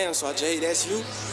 damn, so I Jay, that's you.